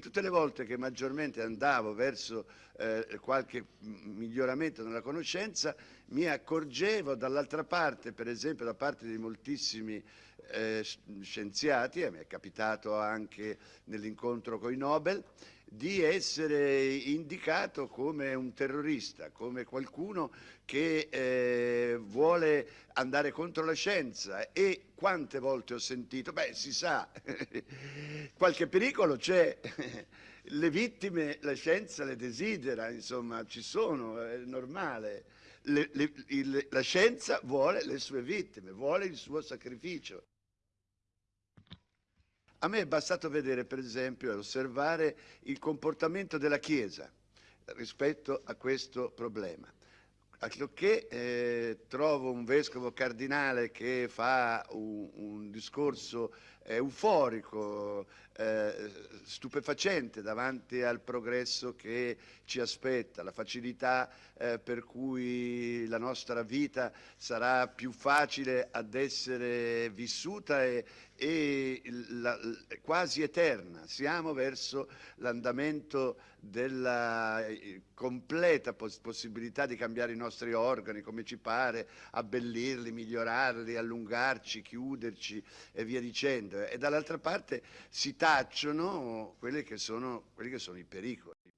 tutte le volte che maggiormente andavo verso eh, qualche miglioramento nella conoscenza mi accorgevo dall'altra parte, per esempio da parte di moltissimi eh, scienziati, e mi è capitato anche nell'incontro con i Nobel, di essere indicato come un terrorista, come qualcuno che eh, vuole andare contro la scienza. E quante volte ho sentito, beh si sa, qualche pericolo c'è, le vittime la scienza le desidera, insomma ci sono, è normale, le, le, il, la scienza vuole le sue vittime, vuole il suo sacrificio. A me è bastato vedere, per esempio, e osservare il comportamento della Chiesa rispetto a questo problema. Anche eh, trovo un vescovo cardinale che fa un, un discorso eh, euforico, eh, stupefacente davanti al progresso che ci aspetta, la facilità eh, per cui la nostra vita sarà più facile ad essere vissuta e, e la, quasi eterna. Siamo verso l'andamento della eh, completa poss possibilità di cambiare i nostri organi come ci pare, abbellirli, migliorarli, allungarci, chiuderci e via dicendo. E dall'altra parte si tacciono quelli che sono, quelli che sono i pericoli.